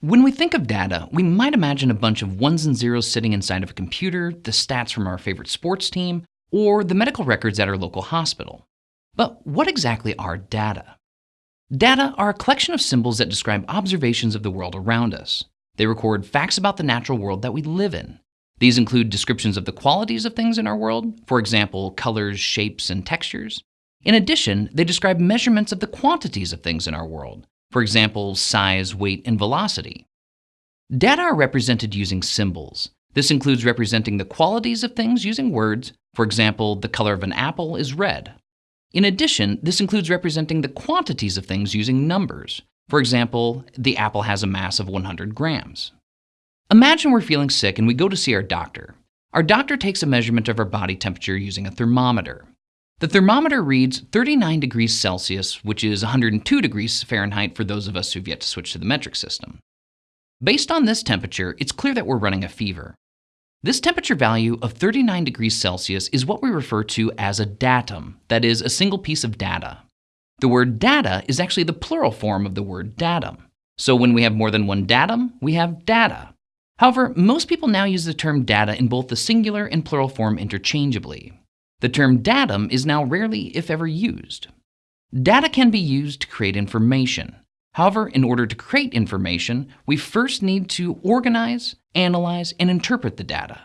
When we think of data, we might imagine a bunch of ones and zeros sitting inside of a computer, the stats from our favorite sports team, or the medical records at our local hospital. But what exactly are data? Data are a collection of symbols that describe observations of the world around us. They record facts about the natural world that we live in. These include descriptions of the qualities of things in our world, for example, colors, shapes, and textures. In addition, they describe measurements of the quantities of things in our world, for example, size, weight, and velocity. Data are represented using symbols. This includes representing the qualities of things using words. For example, the color of an apple is red. In addition, this includes representing the quantities of things using numbers. For example, the apple has a mass of 100 grams. Imagine we're feeling sick and we go to see our doctor. Our doctor takes a measurement of our body temperature using a thermometer. The thermometer reads 39 degrees Celsius, which is 102 degrees Fahrenheit for those of us who've yet to switch to the metric system. Based on this temperature, it's clear that we're running a fever. This temperature value of 39 degrees Celsius is what we refer to as a datum, that is, a single piece of data. The word data is actually the plural form of the word datum. So when we have more than one datum, we have data. However, most people now use the term data in both the singular and plural form interchangeably. The term datum is now rarely, if ever, used. Data can be used to create information. However, in order to create information, we first need to organize, analyze, and interpret the data.